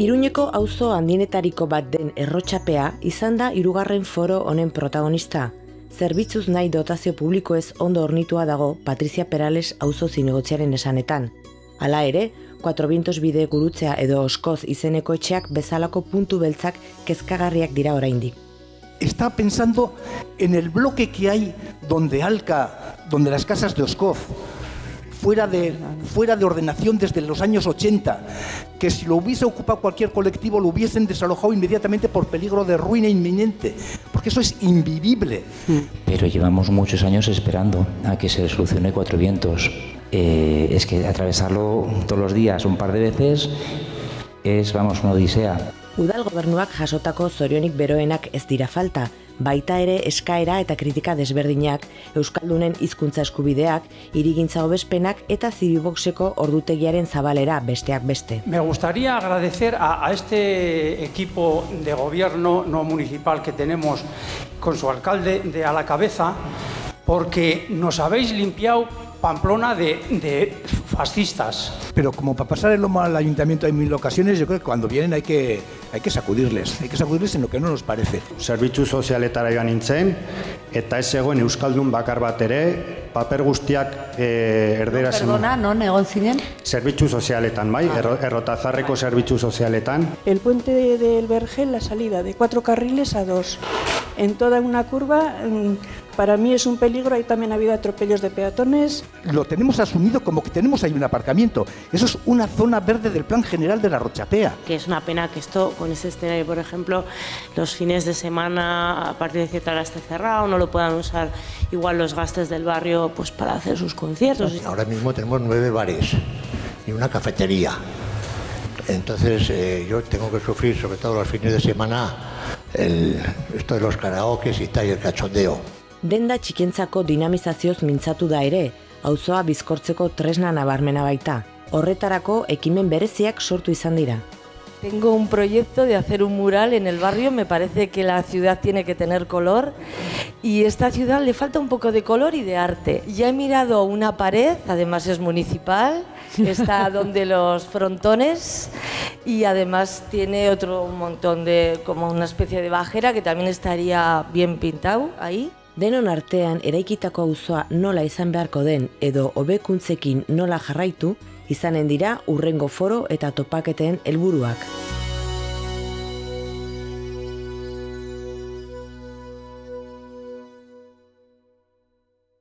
Iruñeko auzo handinetariko bat den errotxapea izan da hirugarren foro honen protagonista. Zerbitzuz nahi dotazio publikoez ondo ornitua dago Patricia Perales auzo zinegotziaren esanetan. Hala ere, 4 Vientos bide gurutzea edo oskoz izeneko etxeak bezalako puntu beltzak kezkagarriak dira oraindik. Está pensando en el bloque que hay donde Alca, donde las casas de Oscoz, fuera de, fuera de ordenación desde los años 80, que si lo hubiese ocupado cualquier colectivo lo hubiesen desalojado inmediatamente por peligro de ruina inminente, porque eso es invivible. Pero llevamos muchos años esperando a que se solucione Cuatro Vientos. Eh, es que atravesarlo todos los días un par de veces es, vamos, una odisea. Udal gobernuak jasotako zorionik beroenak ez dira falta, baita ere eskaera eta kritika desberdinak, Euskaldunen hizkuntza eskubideak, irigintza hobespenak eta zibiboxeko ordutegiaren zabalera besteak beste. Me gustaría agradecer a, a este equipo de gobierno no municipal que tenemos con su alcalde de a la cabeza, porque nos habéis limpiado Pamplona de, de fascistas. Pero como para pasar el lomo al ayuntamiento en mil ocasiones, yo creo que cuando vienen hay que, hay que sacudirles, hay que sacudirles en lo que no nos parece. Zerbitzu sozialetara joan nintzen, eta ez zegoen Euskaldun bakar bat ere, paper guztiak e, erdera zen. Perdona, non egon zinen? Zerbitzu sozialetan, bai, erro, errotazarreko zerbitzu sozialetan. El puente de- del Vergel, la salida de cuatro carriles a dos. En toda una curva, mm, para mí es un peligro. Ahí también ha habido atropellos de peatones. Lo tenemos asumido como que tenemos ahí un aparcamiento. Eso es una zona verde del plan general de la Rochapea. que es una pena que esto, con este escenario, por ejemplo, los fines de semana a partir de cierta hora esté cerrado, no lo puedan usar igual los gastes del barrio pues para hacer sus conciertos. Ahora mismo tenemos nueve bares y una cafetería. Entonces eh, yo tengo que sufrir, sobre todo los fines de semana, el, esto de los karaokes y el cachondeo. Denda txikentzako dinamizazioz mintzatu da ere, auzoa bizkortzeko tresna nabarmena baita. Horretarako ekimen bereziak sortu izan dira. Tengo un proyecto de hacer un mural en el barrio, me parece que la ciudad tiene que tener color y esta ciudad le falta un poco de color y de arte. Ya he mirado una pared, además es municipal, está donde los frontones y además tiene otro montón de, como una especie de bajera que también estaría bien pintado ahí. Denon artean eraikitako auzoa nola izan beharko den edo hobekuntzekin nola jarraitu, izanen dira urrengo foro eta topaketen helburuak.